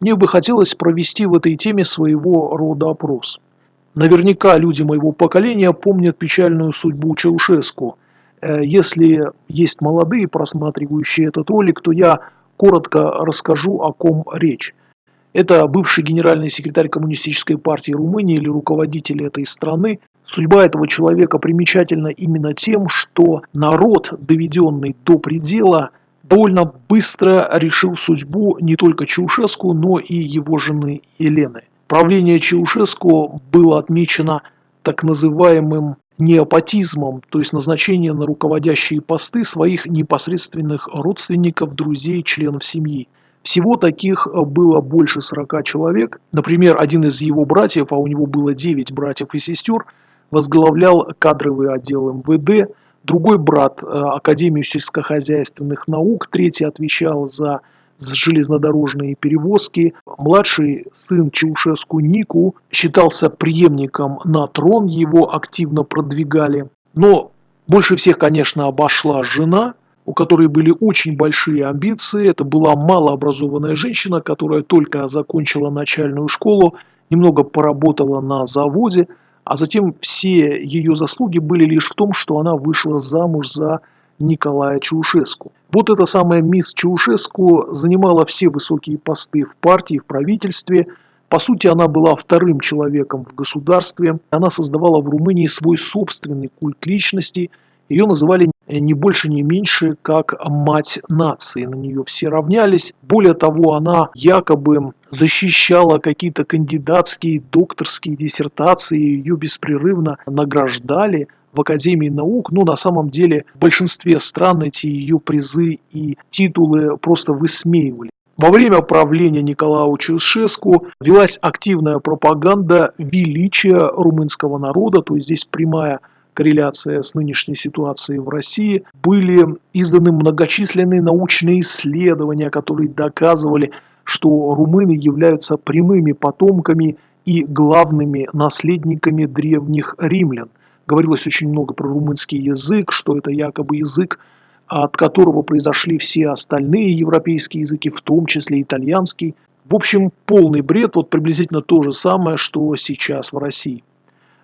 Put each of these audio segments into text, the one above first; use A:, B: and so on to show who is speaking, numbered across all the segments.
A: мне бы хотелось провести в этой теме своего рода опрос. Наверняка люди моего поколения помнят печальную судьбу Чаушеску. Э, если есть молодые, просматривающие этот ролик, то я коротко расскажу, о ком речь. Это бывший генеральный секретарь Коммунистической партии Румынии или руководитель этой страны. Судьба этого человека примечательна именно тем, что народ, доведенный до предела, довольно быстро решил судьбу не только Чаушеску, но и его жены Елены. Правление Чаушеску было отмечено так называемым неопатизмом, то есть назначение на руководящие посты своих непосредственных родственников, друзей, членов семьи. Всего таких было больше 40 человек. Например, один из его братьев, а у него было 9 братьев и сестер, возглавлял кадровый отдел МВД, другой брат – Академию сельскохозяйственных наук, третий отвечал за железнодорожные перевозки. Младший сын Чаушеску Нику считался преемником на трон, его активно продвигали. Но больше всех, конечно, обошла жена, у которой были очень большие амбиции. Это была малообразованная женщина, которая только закончила начальную школу, немного поработала на заводе, а затем все ее заслуги были лишь в том, что она вышла замуж за Николая Чаушеску. Вот эта самая мисс Чаушеску занимала все высокие посты в партии, в правительстве. По сути, она была вторым человеком в государстве. Она создавала в Румынии свой собственный культ личности. Ее называли не больше, не меньше, как мать нации. На нее все равнялись. Более того, она якобы защищала какие-то кандидатские, докторские диссертации, ее беспрерывно награждали в Академии наук, но на самом деле в большинстве стран эти ее призы и титулы просто высмеивали. Во время правления Николая Чаушеску велась активная пропаганда величия румынского народа, то есть здесь прямая корреляция с нынешней ситуацией в России, были изданы многочисленные научные исследования, которые доказывали, что румыны являются прямыми потомками и главными наследниками древних римлян. Говорилось очень много про румынский язык, что это якобы язык, от которого произошли все остальные европейские языки, в том числе итальянский. В общем, полный бред, вот приблизительно то же самое, что сейчас в России.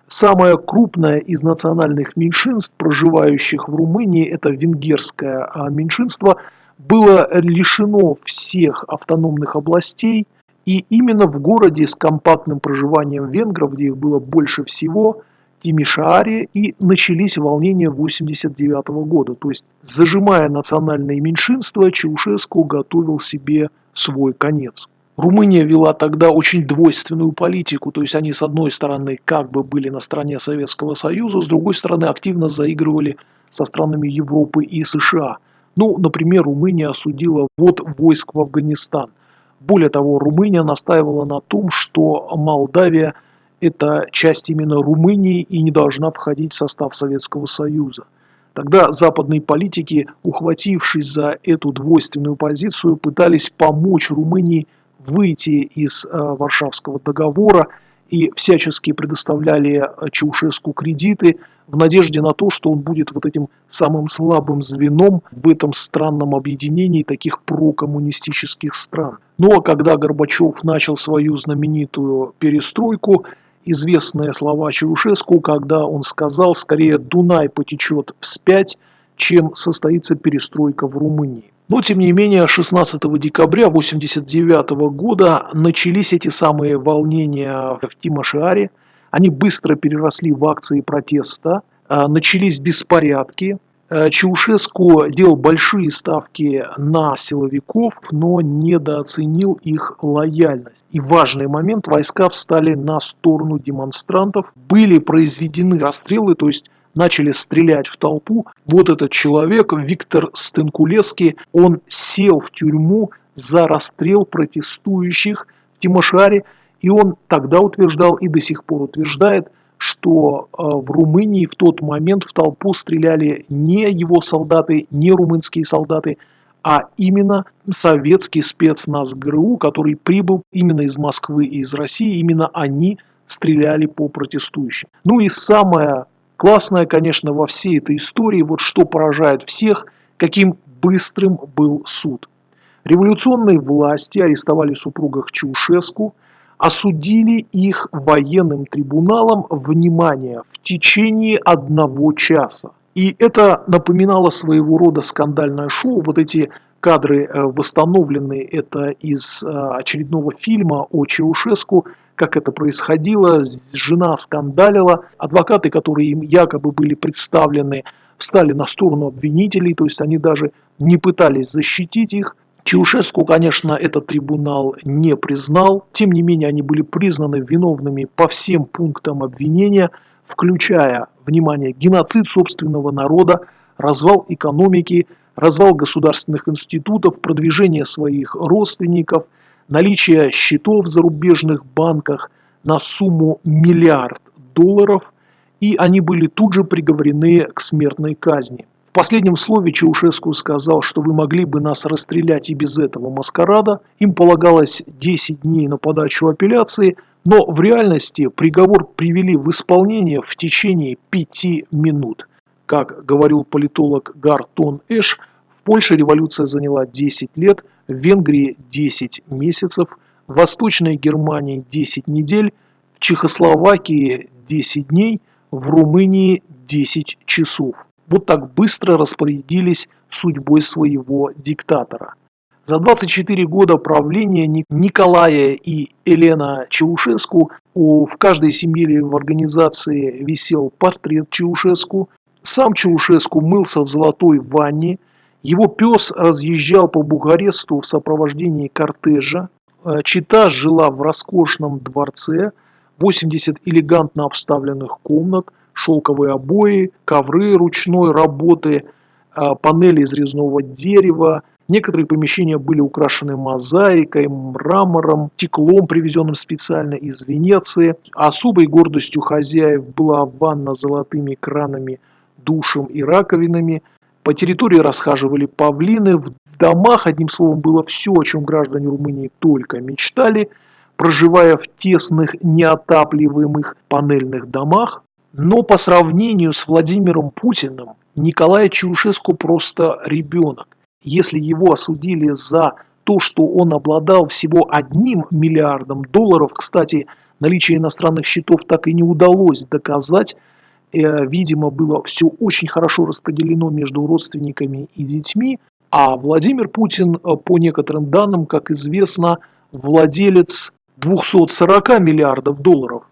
A: Самое крупное из национальных меньшинств, проживающих в Румынии, это венгерское а меньшинство, было лишено всех автономных областей, и именно в городе с компактным проживанием венгров, где их было больше всего – Тимишааре и начались волнения 89 года. То есть, зажимая национальные меньшинства, Чаушеску готовил себе свой конец. Румыния вела тогда очень двойственную политику, то есть они с одной стороны как бы были на стороне Советского Союза, с другой стороны активно заигрывали со странами Европы и США. Ну, например, Румыния осудила ввод войск в Афганистан. Более того, Румыния настаивала на том, что Молдавия – это часть именно Румынии и не должна входить в состав Советского Союза. Тогда западные политики, ухватившись за эту двойственную позицию, пытались помочь Румынии выйти из э, Варшавского договора и всячески предоставляли э, Чаушеску кредиты в надежде на то, что он будет вот этим самым слабым звеном в этом странном объединении таких прокоммунистических стран. Но ну, а когда Горбачев начал свою знаменитую перестройку, известные слова Чаушеску, когда он сказал, скорее Дунай потечет вспять, чем состоится перестройка в Румынии. Но, тем не менее, 16 декабря 1989 года начались эти самые волнения в Тимошиаре. Они быстро переросли в акции протеста, а, начались беспорядки, Э, Чаушеску делал большие ставки на силовиков, но недооценил их лояльность. И важный момент, войска встали на сторону демонстрантов, были произведены расстрелы, то есть начали стрелять в толпу. Вот этот человек, Виктор Стенкулеский, он сел в тюрьму за расстрел протестующих в Тимошаре, и он тогда утверждал и до сих пор утверждает, что э, в Румынии в тот момент в толпу стреляли не его солдаты, не румынские солдаты, а именно советский спецназ ГРУ, который прибыл именно из Москвы и из России, именно они стреляли по протестующим. Ну и самое классное, конечно, во всей этой истории, вот что поражает всех, каким быстрым был суд. Революционные власти арестовали супругах Чаушеску, осудили их военным трибуналом, внимание, в течение одного часа. И это напоминало своего рода скандальное шоу. Вот эти кадры э, восстановлены, это из э, очередного фильма о Чаушеску, как это происходило, жена скандалила, адвокаты, которые им якобы были представлены, встали на сторону обвинителей, то есть они даже не пытались защитить их. Чаушеску, конечно, этот трибунал не признал, тем не менее они были признаны виновными по всем пунктам обвинения, включая, внимание, геноцид собственного народа, развал экономики, развал государственных институтов, продвижение своих родственников, наличие счетов в зарубежных банках на сумму миллиард долларов, и они были тут же приговорены к смертной казни последнем слове Чаушеску сказал, что вы могли бы нас расстрелять и без этого маскарада. Им полагалось 10 дней на подачу апелляции, но в реальности приговор привели в исполнение в течение 5 минут. Как говорил политолог Гартон Эш, в Польше революция заняла 10 лет, в Венгрии 10 месяцев, в Восточной Германии 10 недель, в Чехословакии 10 дней, в Румынии 10 часов вот так быстро распорядились судьбой своего диктатора. За 24 года правления Николая и Елена Чаушеску в каждой семье или в организации висел портрет Чаушеску. Сам Чаушеску мылся в золотой ванне. Его пес разъезжал по Бугаресту в сопровождении кортежа. Э, Чита жила в роскошном дворце, 80 элегантно обставленных комнат – шелковые обои, ковры ручной работы, а, панели из резного дерева. Некоторые помещения были украшены мозаикой, мрамором, стеклом, привезенным специально из Венеции. Особой гордостью хозяев была ванна с золотыми кранами, душем и раковинами. По территории расхаживали павлины. В домах, одним словом, было все, о чем граждане Румынии только мечтали. Проживая в тесных, неотапливаемых панельных домах, но по сравнению с Владимиром Путиным, Николай Чаушеску просто ребенок. Если его осудили за то, что он обладал всего одним миллиардом долларов, кстати, наличие иностранных счетов так и не удалось доказать, видимо, было все очень хорошо распределено между родственниками и детьми, а Владимир Путин, э, по некоторым данным, как известно, владелец 240 миллиардов долларов.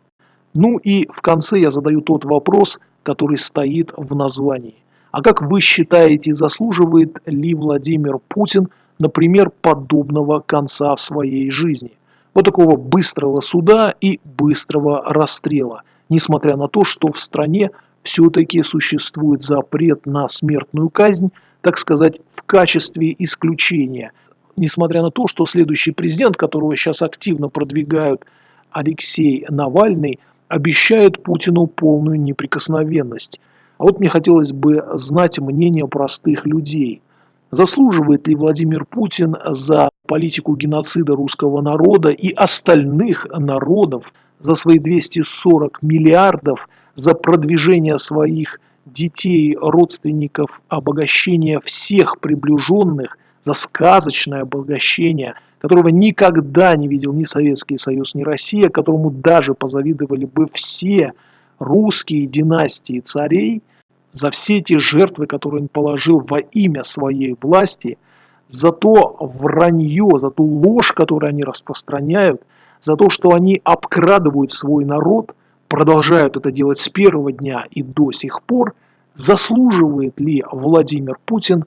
A: Ну и в конце я задаю тот вопрос, который стоит в названии. А как вы считаете, заслуживает ли Владимир Путин, например, подобного конца в своей жизни? Вот такого быстрого суда и быстрого расстрела, несмотря на то, что в стране все-таки существует запрет на смертную казнь, так сказать, в качестве исключения. Несмотря на то, что следующий президент, которого сейчас активно продвигают Алексей Навальный, обещает Путину полную неприкосновенность. А вот мне хотелось бы знать мнение простых людей. Заслуживает ли Владимир Путин за политику геноцида русского народа и остальных народов, за свои 240 миллиардов, за продвижение своих детей, родственников, обогащение всех приближенных, за сказочное обогащение – которого никогда не видел ни Советский Союз, ни Россия, которому даже позавидовали бы все русские династии царей, за все те жертвы, которые он положил во имя своей власти, за то вранье, за ту ложь, которую они распространяют, за то, что они обкрадывают свой народ, продолжают это делать с первого дня и до сих пор, заслуживает ли Владимир Путин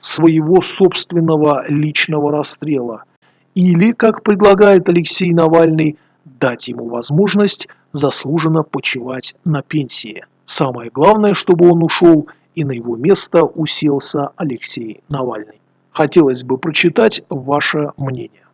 A: своего собственного личного расстрела – или, как предлагает Алексей Навальный, дать ему возможность заслуженно почивать на пенсии. Самое главное, чтобы он ушел и на его место уселся Алексей Навальный. Хотелось бы прочитать ваше мнение.